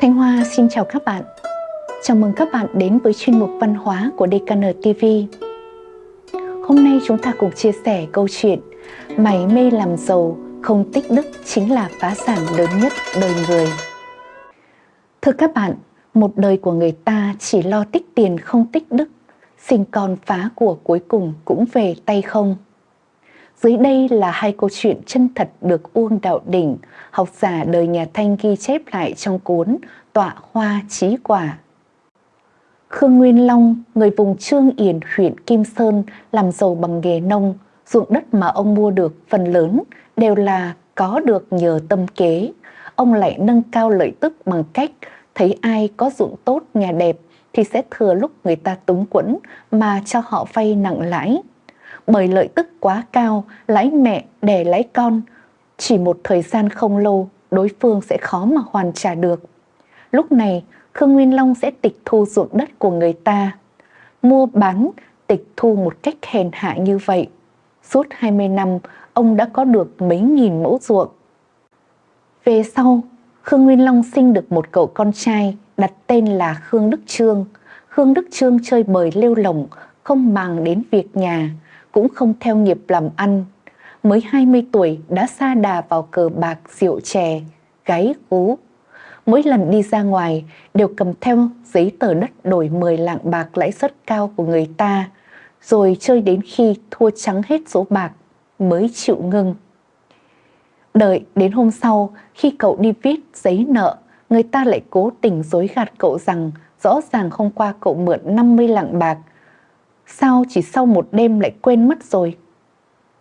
Thanh Hoa xin chào các bạn. Chào mừng các bạn đến với chuyên mục văn hóa của DKN TV. Hôm nay chúng ta cùng chia sẻ câu chuyện Mày mê làm giàu, không tích đức chính là phá sản lớn nhất đời người. Thưa các bạn, một đời của người ta chỉ lo tích tiền không tích đức, sinh con phá của cuối cùng cũng về tay không. Dưới đây là hai câu chuyện chân thật được Uông Đạo Đỉnh, học giả đời nhà Thanh ghi chép lại trong cuốn Tọa Hoa Chí Quả. Khương Nguyên Long, người vùng Trương Yển, huyện Kim Sơn, làm giàu bằng nghề nông, ruộng đất mà ông mua được phần lớn đều là có được nhờ tâm kế. Ông lại nâng cao lợi tức bằng cách thấy ai có ruộng tốt, nhà đẹp thì sẽ thừa lúc người ta túng quẫn mà cho họ vay nặng lãi bởi lợi tức quá cao, lãi mẹ đẻ lãi con. Chỉ một thời gian không lâu, đối phương sẽ khó mà hoàn trả được. Lúc này, Khương Nguyên Long sẽ tịch thu ruộng đất của người ta. Mua bán, tịch thu một cách hèn hạ như vậy. Suốt 20 năm, ông đã có được mấy nghìn mẫu ruộng. Về sau, Khương Nguyên Long sinh được một cậu con trai đặt tên là Khương Đức Trương. Khương Đức Trương chơi bời lêu lỏng, không màng đến việc nhà, cũng không theo nghiệp làm ăn. Mới 20 tuổi đã xa đà vào cờ bạc rượu chè, gáy ú. Mỗi lần đi ra ngoài đều cầm theo giấy tờ đất đổi 10 lạng bạc lãi suất cao của người ta, rồi chơi đến khi thua trắng hết số bạc mới chịu ngưng. Đợi đến hôm sau, khi cậu đi viết giấy nợ, người ta lại cố tình dối gạt cậu rằng rõ ràng hôm qua cậu mượn 50 lạng bạc, sao chỉ sau một đêm lại quên mất rồi.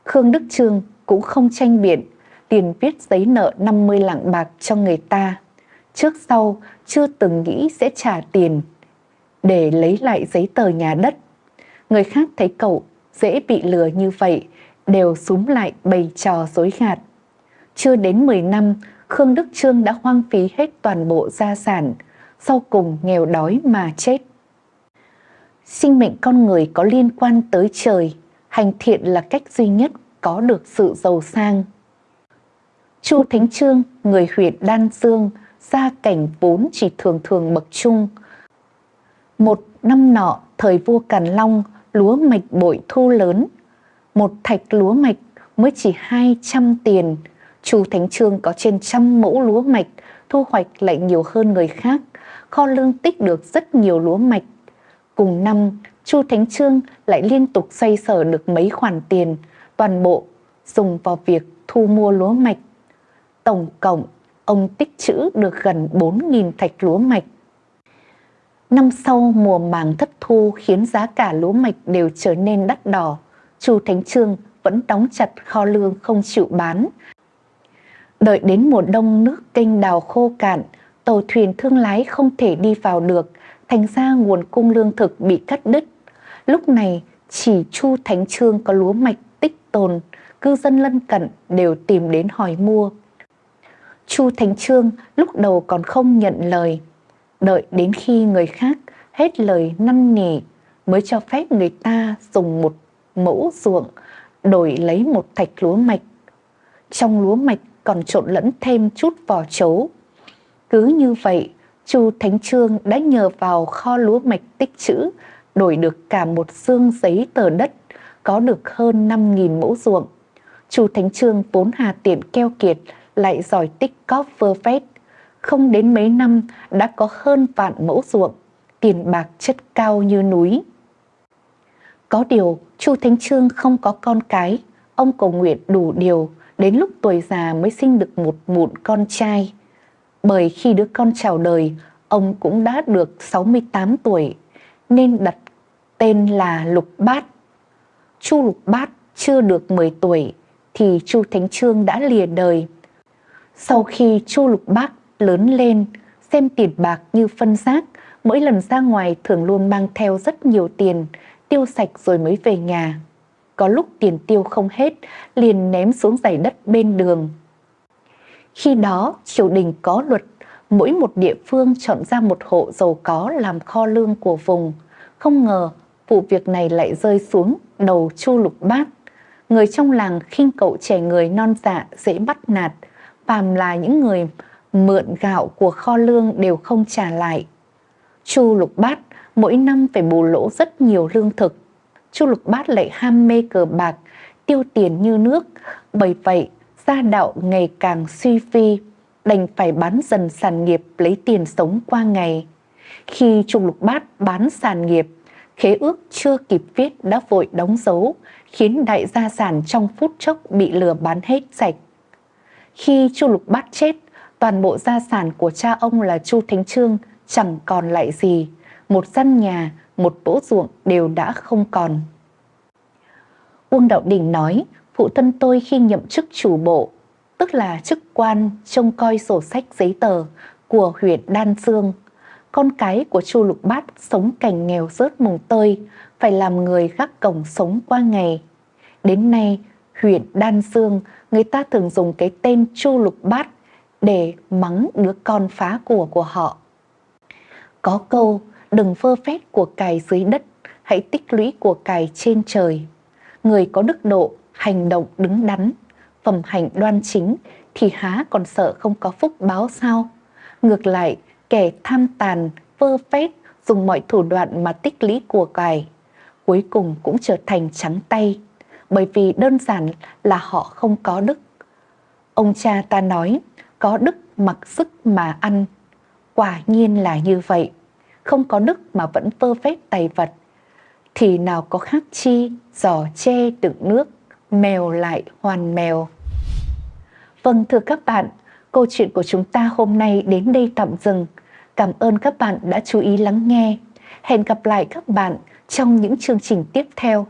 Khương Đức Trương cũng không tranh biện, tiền viết giấy nợ 50 lạng bạc cho người ta. Trước sau chưa từng nghĩ sẽ trả tiền để lấy lại giấy tờ nhà đất. Người khác thấy cậu dễ bị lừa như vậy, đều súng lại bày trò dối gạt. Chưa đến 10 năm, Khương Đức Trương đã hoang phí hết toàn bộ gia sản, sau cùng nghèo đói mà chết. Sinh mệnh con người có liên quan tới trời, hành thiện là cách duy nhất có được sự giàu sang. Chu Thánh Trương, người huyện Đan Dương, gia cảnh vốn chỉ thường thường bậc trung. Một năm nọ, thời vua Càn Long, lúa mạch bội thu lớn. Một thạch lúa mạch mới chỉ 200 tiền. Chu Thánh Trương có trên trăm mẫu lúa mạch, thu hoạch lại nhiều hơn người khác. Kho lương tích được rất nhiều lúa mạch Cùng năm, Chu Thánh Trương lại liên tục xoay sở được mấy khoản tiền, toàn bộ dùng vào việc thu mua lúa mạch. Tổng cộng, ông tích trữ được gần 4.000 thạch lúa mạch. Năm sau mùa màng thất thu khiến giá cả lúa mạch đều trở nên đắt đỏ. Chu Thánh Trương vẫn đóng chặt kho lương không chịu bán. Đợi đến mùa đông nước kênh đào khô cạn, tàu thuyền thương lái không thể đi vào được, thành ra nguồn cung lương thực bị cắt đứt. Lúc này chỉ Chu Thánh Trương có lúa mạch tích tồn, cư dân lân cận đều tìm đến hỏi mua. Chu Thánh Trương lúc đầu còn không nhận lời, đợi đến khi người khác hết lời năn nỉ mới cho phép người ta dùng một mẫu ruộng đổi lấy một thạch lúa mạch. Trong lúa mạch còn trộn lẫn thêm chút vỏ chấu. Cứ như vậy, Chu Thánh Trương đã nhờ vào kho lúa mạch tích trữ đổi được cả một xương giấy tờ đất có được hơn 5.000 mẫu ruộng. Chu Thánh Trương vốn hà tiện keo kiệt lại giỏi tích cóp vơ vét. Không đến mấy năm đã có hơn vạn mẫu ruộng, tiền bạc chất cao như núi. Có điều, Chu Thánh Trương không có con cái, ông cầu nguyện đủ điều, đến lúc tuổi già mới sinh được một mụn con trai bởi khi đứa con chào đời, ông cũng đã được 68 tuổi, nên đặt tên là Lục Bát. Chu Lục Bát chưa được 10 tuổi thì Chu Thánh Trương đã lìa đời. Sau khi Chu Lục Bát lớn lên, xem tiền bạc như phân xác mỗi lần ra ngoài thường luôn mang theo rất nhiều tiền, tiêu sạch rồi mới về nhà. Có lúc tiền tiêu không hết, liền ném xuống giày đất bên đường. Khi đó, triều đình có luật, mỗi một địa phương chọn ra một hộ giàu có làm kho lương của vùng. Không ngờ, vụ việc này lại rơi xuống đầu Chu Lục Bát. Người trong làng khinh cậu trẻ người non dạ dễ bắt nạt, phàm là những người mượn gạo của kho lương đều không trả lại. Chu Lục Bát mỗi năm phải bù lỗ rất nhiều lương thực. Chu Lục Bát lại ham mê cờ bạc, tiêu tiền như nước, bởi vậy gia đạo ngày càng suy phi, đành phải bán dần sản nghiệp lấy tiền sống qua ngày. Khi Trung Lục Bát bán sản nghiệp, khế ước chưa kịp viết đã vội đóng dấu, khiến đại gia sản trong phút chốc bị lừa bán hết sạch. Khi Chu Lục Bát chết, toàn bộ gia sản của cha ông là Chu Thánh Trương chẳng còn lại gì, một căn nhà, một bỗ ruộng đều đã không còn. Uông Đạo Đình nói, phụ thân tôi khi nhậm chức chủ bộ, tức là chức quan trông coi sổ sách giấy tờ của huyện Đan Dương. Con cái của Chu Lục Bát sống cảnh nghèo rớt mùng tơi, phải làm người gác cổng sống qua ngày. Đến nay, huyện Đan Dương, người ta thường dùng cái tên Chu Lục Bát để mắng đứa con phá của của họ. Có câu, đừng phơ phét của cải dưới đất, hãy tích lũy của cải trên trời. Người có đức độ, hành động đứng đắn, phẩm hạnh đoan chính thì há còn sợ không có phúc báo sao? Ngược lại, kẻ tham tàn, vơ phét, dùng mọi thủ đoạn mà tích lũy của cải, cuối cùng cũng trở thành trắng tay, bởi vì đơn giản là họ không có đức. Ông cha ta nói, có đức mặc sức mà ăn, quả nhiên là như vậy, không có đức mà vẫn vơ phét tài vật, thì nào có khác chi, giò che đựng nước, mèo lại hoàn mèo. Vâng thưa các bạn, câu chuyện của chúng ta hôm nay đến đây tạm dừng. Cảm ơn các bạn đã chú ý lắng nghe. Hẹn gặp lại các bạn trong những chương trình tiếp theo.